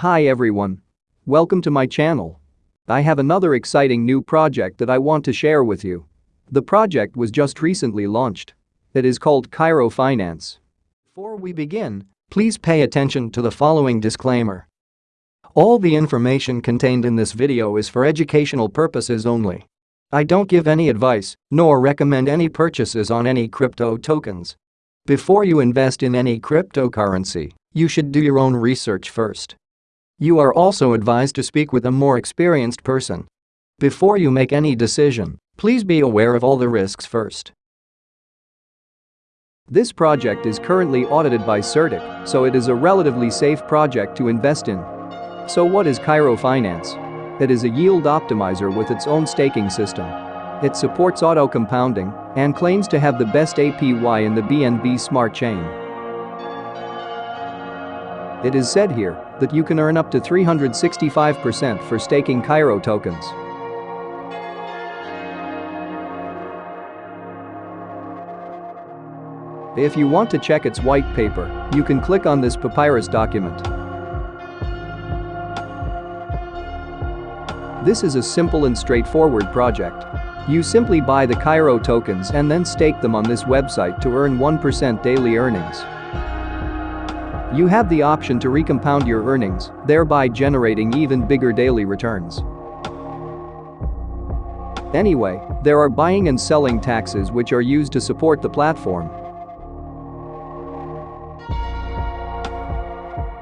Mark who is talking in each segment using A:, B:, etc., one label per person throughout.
A: Hi everyone. Welcome to my channel. I have another exciting new project that I want to share with you. The project was just recently launched. It is called Cairo Finance. Before we begin, please pay attention to the following disclaimer. All the information contained in this video is for educational purposes only. I don't give any advice, nor recommend any purchases on any crypto tokens. Before you invest in any cryptocurrency, you should do your own research first. You are also advised to speak with a more experienced person. Before you make any decision, please be aware of all the risks first. This project is currently audited by CertiK, so it is a relatively safe project to invest in. So what is Cairo Finance? It is a yield optimizer with its own staking system. It supports auto compounding and claims to have the best APY in the BNB Smart Chain. It is said here that you can earn up to 365% for staking Cairo tokens. If you want to check its white paper, you can click on this papyrus document. This is a simple and straightforward project. You simply buy the Cairo tokens and then stake them on this website to earn 1% daily earnings. You have the option to recompound your earnings, thereby generating even bigger daily returns. Anyway, there are buying and selling taxes which are used to support the platform.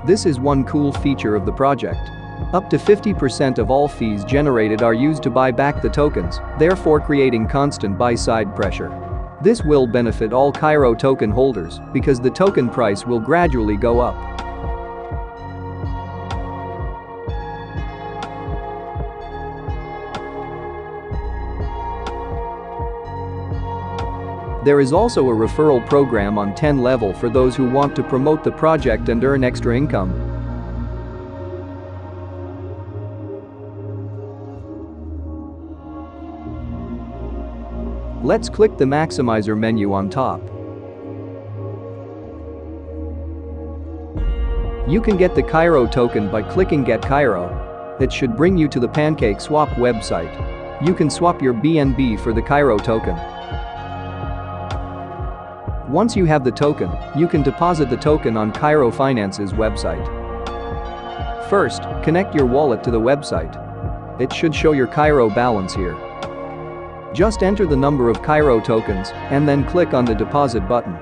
A: This is one cool feature of the project. Up to 50% of all fees generated are used to buy back the tokens, therefore creating constant buy-side pressure. This will benefit all Cairo token holders because the token price will gradually go up. There is also a referral program on 10 level for those who want to promote the project and earn extra income. Let's click the maximizer menu on top. You can get the Cairo token by clicking Get Cairo. It should bring you to the Pancake Swap website. You can swap your BNB for the Cairo token. Once you have the token, you can deposit the token on Cairo Finance's website. First, connect your wallet to the website. It should show your Cairo balance here. Just enter the number of Cairo tokens and then click on the deposit button.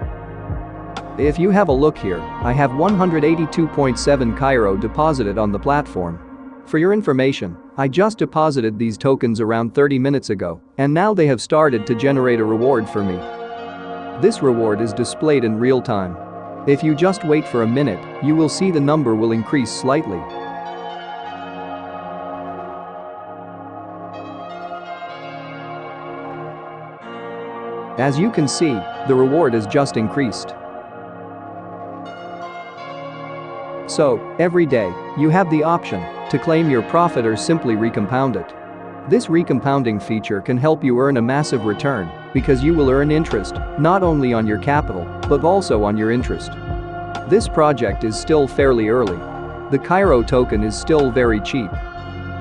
A: If you have a look here, I have 182.7 Cairo deposited on the platform. For your information, I just deposited these tokens around 30 minutes ago, and now they have started to generate a reward for me. This reward is displayed in real time. If you just wait for a minute, you will see the number will increase slightly. As you can see, the reward is just increased. So, every day, you have the option to claim your profit or simply recompound it. This recompounding feature can help you earn a massive return because you will earn interest not only on your capital but also on your interest. This project is still fairly early. The Cairo token is still very cheap.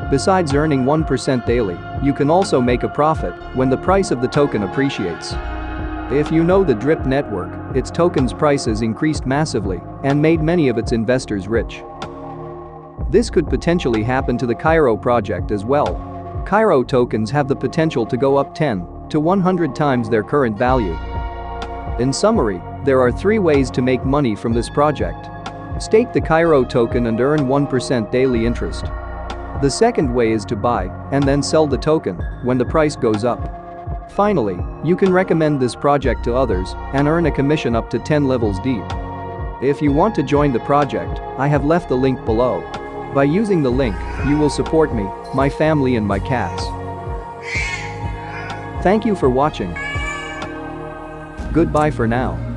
A: Besides earning 1% daily, you can also make a profit when the price of the token appreciates. If you know the DRIP network, its tokens prices increased massively and made many of its investors rich. This could potentially happen to the Cairo project as well. Cairo tokens have the potential to go up 10 to 100 times their current value. In summary, there are three ways to make money from this project. Stake the Cairo token and earn 1% daily interest. The second way is to buy and then sell the token when the price goes up. Finally, you can recommend this project to others and earn a commission up to 10 levels deep. If you want to join the project, I have left the link below. By using the link, you will support me, my family and my cats. Thank you for watching. Goodbye for now.